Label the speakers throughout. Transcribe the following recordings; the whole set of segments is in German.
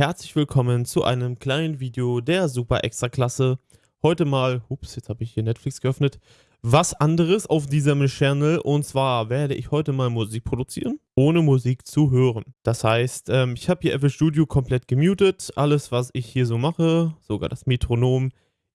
Speaker 1: herzlich willkommen zu einem kleinen Video der Super Extra Klasse. Heute mal, ups, jetzt habe ich hier Netflix geöffnet, was anderes auf diesem Channel und zwar werde ich heute mal Musik produzieren, ohne Musik zu hören. Das heißt, ähm, ich habe hier FL Studio komplett gemutet, alles was ich hier so mache, sogar das Metronom,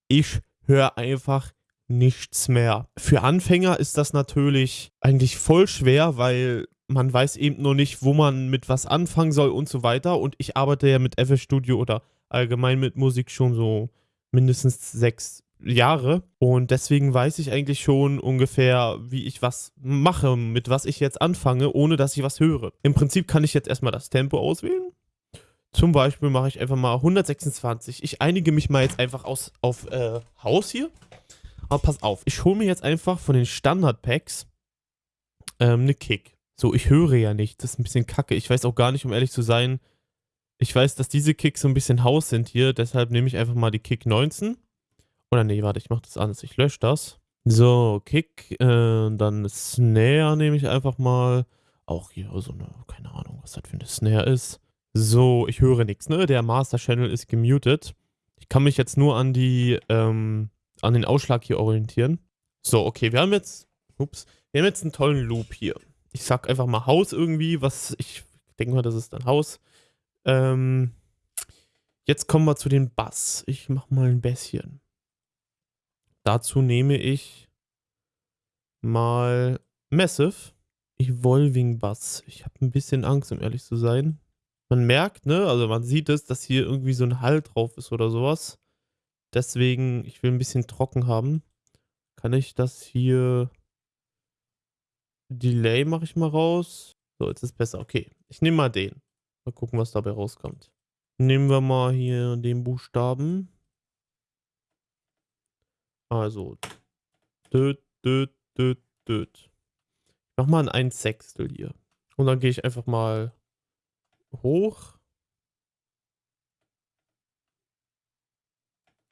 Speaker 1: ich höre einfach nichts mehr. Für Anfänger ist das natürlich eigentlich voll schwer, weil man weiß eben noch nicht, wo man mit was anfangen soll und so weiter. Und ich arbeite ja mit FL Studio oder allgemein mit Musik schon so mindestens sechs Jahre. Und deswegen weiß ich eigentlich schon ungefähr, wie ich was mache, mit was ich jetzt anfange, ohne dass ich was höre. Im Prinzip kann ich jetzt erstmal das Tempo auswählen. Zum Beispiel mache ich einfach mal 126. Ich einige mich mal jetzt einfach aus, auf äh, Haus hier. Aber pass auf, ich hole mir jetzt einfach von den Standard-Packs ähm, eine Kick. So, ich höre ja nicht. Das ist ein bisschen kacke. Ich weiß auch gar nicht, um ehrlich zu sein. Ich weiß, dass diese Kicks so ein bisschen Haus sind hier. Deshalb nehme ich einfach mal die Kick 19. Oder nee, warte, ich mache das anders. Ich lösche das. So, Kick. Äh, dann Snare nehme ich einfach mal. Auch hier so eine, keine Ahnung, was das für eine Snare ist. So, ich höre nichts, ne? Der Master Channel ist gemutet. Ich kann mich jetzt nur an die, ähm, an den Ausschlag hier orientieren. So, okay, wir haben jetzt, ups, wir haben jetzt einen tollen Loop hier. Ich sag einfach mal Haus irgendwie, was ich denke mal, das ist dann Haus. Ähm, jetzt kommen wir zu den Bass. Ich mach mal ein bisschen. Dazu nehme ich mal Massive Evolving Bass. Ich habe ein bisschen Angst, um ehrlich zu sein. Man merkt, ne, also man sieht es, dass hier irgendwie so ein Hall drauf ist oder sowas. Deswegen, ich will ein bisschen trocken haben. Kann ich das hier... Delay mache ich mal raus. So, jetzt ist besser. Okay, ich nehme mal den. Mal gucken, was dabei rauskommt. Nehmen wir mal hier den Buchstaben. Also. Död, död, död, död. Ich mach mal ein 1 Sechstel hier. Und dann gehe ich einfach mal hoch.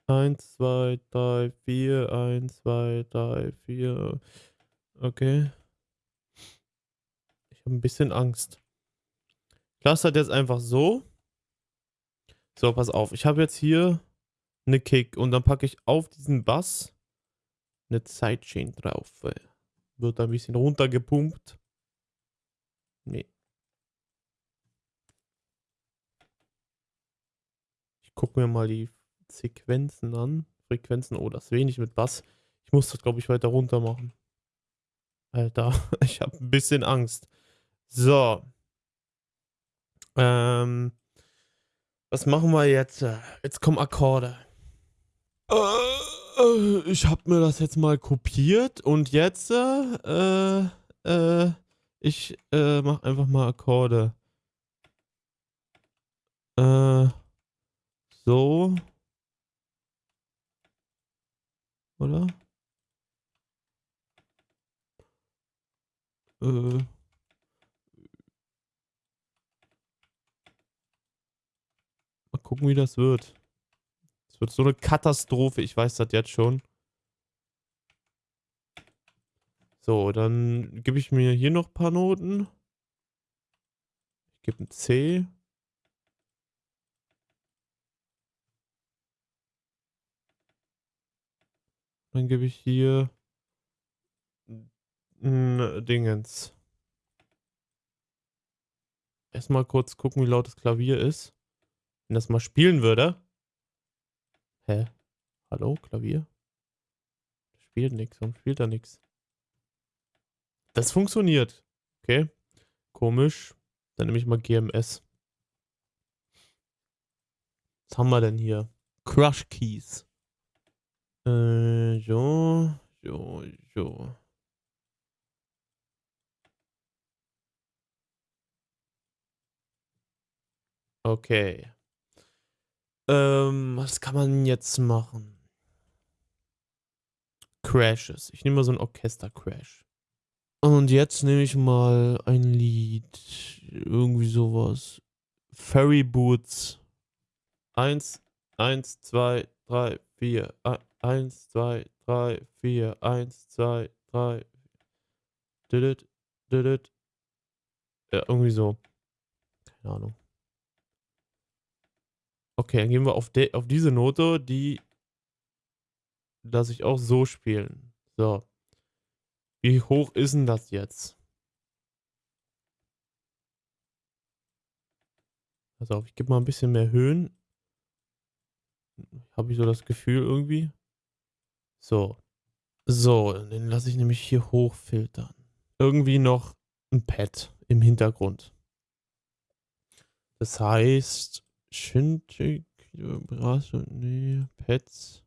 Speaker 1: 1, 2, 3, 4, 1, 2, 3, 4. Okay. Habe ein bisschen Angst. Ich lasse das jetzt einfach so. So, pass auf. Ich habe jetzt hier eine Kick und dann packe ich auf diesen Bass eine Sidechain drauf. Wird ein bisschen runtergepumpt. Nee. Ich gucke mir mal die Sequenzen an. Frequenzen, oh, das wenig mit Bass. Ich muss das, glaube ich, weiter runter machen. Alter, ich habe ein bisschen Angst. So. Ähm, was machen wir jetzt? Jetzt kommen Akkorde. Äh, ich habe mir das jetzt mal kopiert und jetzt, äh, äh, ich äh, mache einfach mal Akkorde. Äh, so. Oder? Äh. Gucken, wie das wird. Es wird so eine Katastrophe, ich weiß das jetzt schon. So, dann gebe ich mir hier noch ein paar Noten. Ich gebe ein C. Dann gebe ich hier ein Dingens. Erstmal kurz gucken, wie laut das Klavier ist. Wenn das mal spielen würde. Hä? Hallo, Klavier? Spielt nichts. Warum spielt da nichts? Das funktioniert. Okay. Komisch. Dann nehme ich mal GMS. Was haben wir denn hier? Crush Keys. Äh, so, so, so. Okay. Ähm, was kann man jetzt machen? Crashes. Ich nehme mal so ein Orchester-Crash. Und jetzt nehme ich mal ein Lied. Irgendwie sowas. Ferry Boots. Eins, eins, zwei, drei, vier. Eins, zwei, drei, vier. Eins, zwei, drei. Didit, didit. Ja, irgendwie so. Keine Ahnung. Okay, dann gehen wir auf, auf diese Note, die lasse ich auch so spielen. So. Wie hoch ist denn das jetzt? Pass auf, ich gebe mal ein bisschen mehr Höhen. Habe ich so das Gefühl irgendwie. So. So, den lasse ich nämlich hier hochfiltern. Irgendwie noch ein Pad im Hintergrund. Das heißt, Shinji, nee, Pads,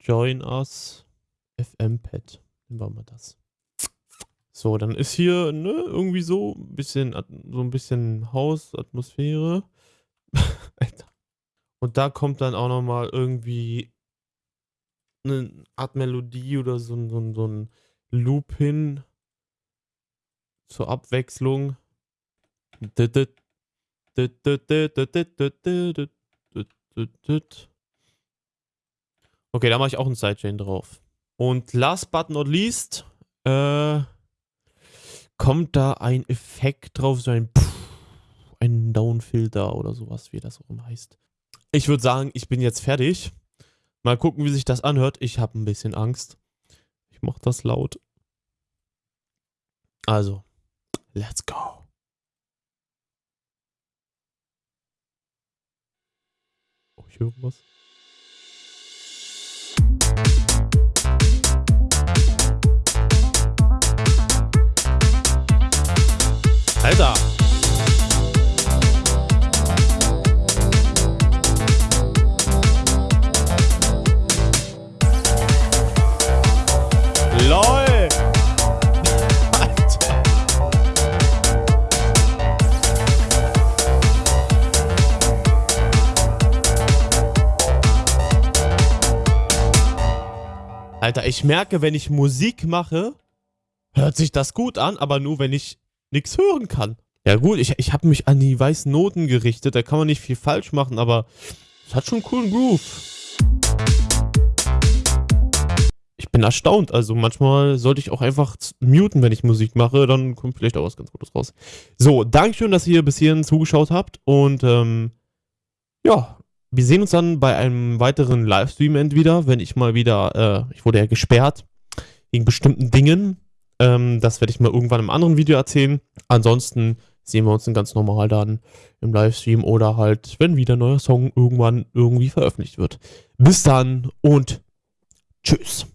Speaker 1: Join Us, FM-Pad. Nehmen wir mal das. So, dann ist hier ne, irgendwie so ein bisschen, so ein bisschen Hausatmosphäre. Alter. Und da kommt dann auch nochmal irgendwie eine Art Melodie oder so, so, so ein Loop hin zur Abwechslung. Okay, da mache ich auch einen Sidechain drauf. Und last but not least, äh, kommt da ein Effekt drauf, so ein, ein Downfilter oder sowas, wie das auch immer heißt. Ich würde sagen, ich bin jetzt fertig. Mal gucken, wie sich das anhört. Ich habe ein bisschen Angst. Ich mache das laut. Also, let's go. Oh, ich höre was. Alter! Alter, ich merke, wenn ich Musik mache, hört sich das gut an, aber nur wenn ich nichts hören kann. Ja gut, ich, ich habe mich an die weißen Noten gerichtet, da kann man nicht viel falsch machen, aber es hat schon einen coolen Groove. Ich bin erstaunt, also manchmal sollte ich auch einfach muten, wenn ich Musik mache, dann kommt vielleicht auch was ganz Gutes raus. So, Dankeschön, dass ihr bis hierhin zugeschaut habt und ähm, ja, wir sehen uns dann bei einem weiteren Livestream entweder, wenn ich mal wieder, äh, ich wurde ja gesperrt wegen bestimmten Dingen, ähm, das werde ich mal irgendwann im anderen Video erzählen. Ansonsten sehen wir uns dann ganz normal dann im Livestream oder halt, wenn wieder ein neuer Song irgendwann irgendwie veröffentlicht wird. Bis dann und tschüss.